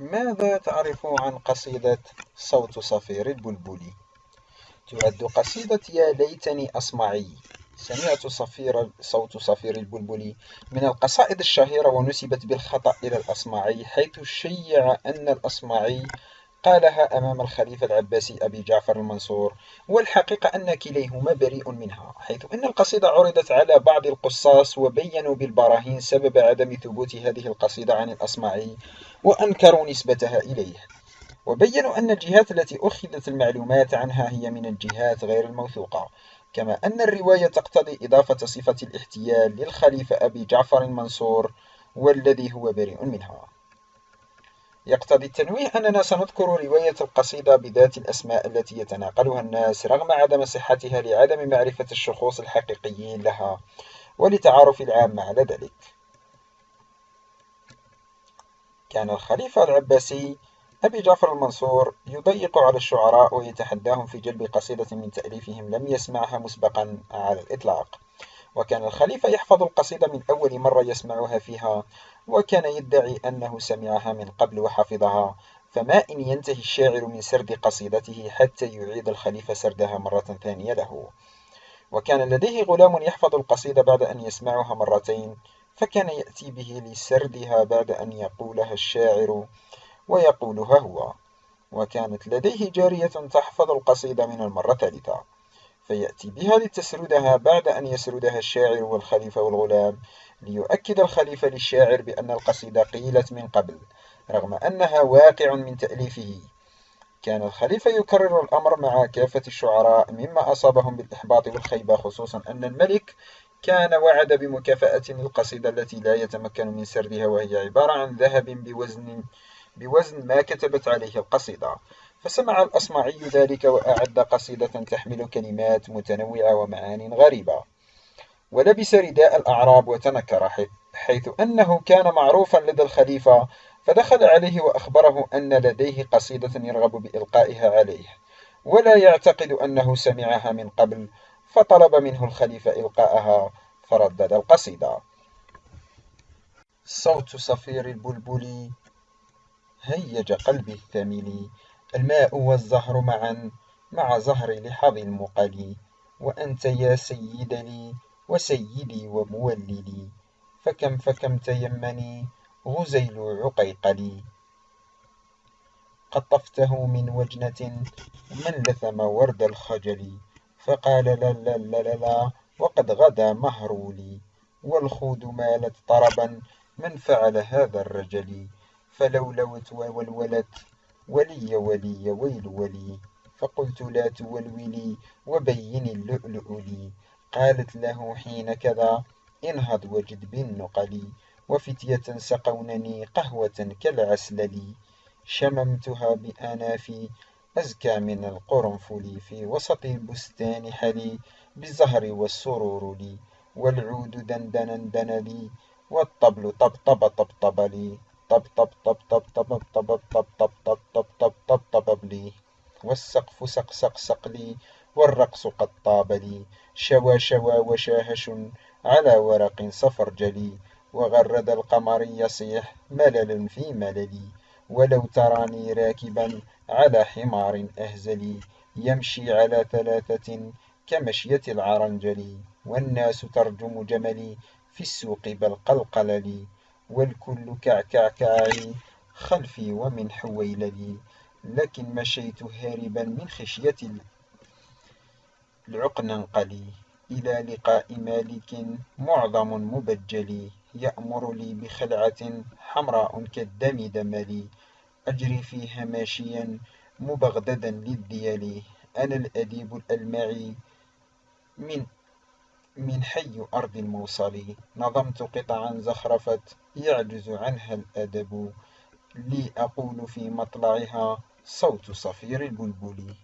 ماذا تعرف عن قصيدة صوت صفير البلبل؟ تعد قصيدة يا ليتني أصمعي سمعت صفير صوت صفير البلبل من القصائد الشهيرة ونسبت بالخطأ إلى الأصمعي حيث شيع أن الأصمعي قالها أمام الخليفة العباسي أبي جعفر المنصور والحقيقة أن كليهما بريء منها حيث أن القصيدة عرضت على بعض القصاص وبينوا بالبراهين سبب عدم ثبوت هذه القصيدة عن الأصمعي وأنكروا نسبتها إليه. وبينوا أن الجهات التي أخذت المعلومات عنها هي من الجهات غير الموثوقة كما أن الرواية تقتضي إضافة صفة الاحتيال للخليفة أبي جعفر المنصور والذي هو بريء منها. يقتضي التنويه أننا سنذكر رواية القصيدة بذات الأسماء التي يتناقلها الناس رغم عدم صحتها لعدم معرفة الشخوص الحقيقيين لها ولتعارف العامة على ذلك. كان الخليفة العباسي أبي جعفر المنصور يضيق على الشعراء ويتحداهم في جلب قصيدة من تأليفهم لم يسمعها مسبقا على الإطلاق. وكان الخليفة يحفظ القصيدة من أول مرة يسمعها فيها وكان يدعي أنه سمعها من قبل وحفظها. فما إن ينتهي الشاعر من سرد قصيدته حتى يعيد الخليفة سردها مرة ثانية له. وكان لديه غلام يحفظ القصيدة بعد أن يسمعها مرتين فكان يأتي به لسردها بعد أن يقولها الشاعر ويقولها هو. وكانت لديه جارية تحفظ القصيدة من المرة الثالثة. فيأتي بها لتسردها بعد أن يسردها الشاعر والخليفة والغلام ليؤكد الخليفة للشاعر بأن القصيدة قيلت من قبل رغم أنها واقع من تأليفه. كان الخليفة يكرر الأمر مع كافة الشعراء مما أصابهم بالإحباط والخيبة خصوصا أن الملك كان وعد بمكافأة للقصيدة التي لا يتمكن من سردها وهي عبارة عن ذهب بوزن بوزن ما كتبت عليه القصيدة فسمع الأصمعي ذلك وأعد قصيدة تحمل كلمات متنوعة ومعان غريبة. ولبس رداء الأعراب وتنكر حيث أنه كان معروفا لدى الخليفة فدخل عليه وأخبره أن لديه قصيدة يرغب بإلقائها عليه ولا يعتقد أنه سمعها من قبل فطلب منه الخليفة إلقاءها فردد القصيدة. صوت صفير البلبل هيج قلبي الثمل الماء والزهر معا مع زهر لحظ المقلي وأنت يا سيد لي وسيدي ومولدي فكم فكم تيمني غزيل عقيقلي. قطفته من وجنة من لثم ورد الخجل فقال لا لا لا, لا وقد غدا مهرولي. والخود مالت طربا من فعل هذا الرجل. فلولوت وولولت ولي ولي ويل ولي فقلت لا تولولي وبين اللؤلؤ لي. قالت له حين كذا انهض وجد بالنقل وفتية سقونني قهوة كالعسلل شممتها بأنافي أزكى من القرنفل في وسط البستان حلي بالزهر والسرور لي. والعود دندنا دن لي والطبل طبطب طبطب لي. طب طب طب طب طب طب طب طب طب طب طب طب طب لي والسقف سق سق سق لي والرقص قد طاب لي شوى شوى وشاهش على ورق صفر جلي وغرد القمر يصيح ملل في مللي ولو تراني راكبا على حمار أهزلي يمشي على ثلاثة كمشية العرنجل والناس ترجم جملي في السوق بل قلقللي والكل كعكعكعي خلفي ومن حويللي لكن مشيت هاربا من خشية العقننقلي إلى لقاء مالك معظم مبجلي يأمر لي بخلعة حمراء كالدم دملي. أجري فيها ماشيا مبغددا للديال. أنا الأديب الألمعي من من حي أرض الموصل نظمت قطعا زخرفت. يعجز عنها الأدب. لي أقول في مطلعها صوت صفير البلبل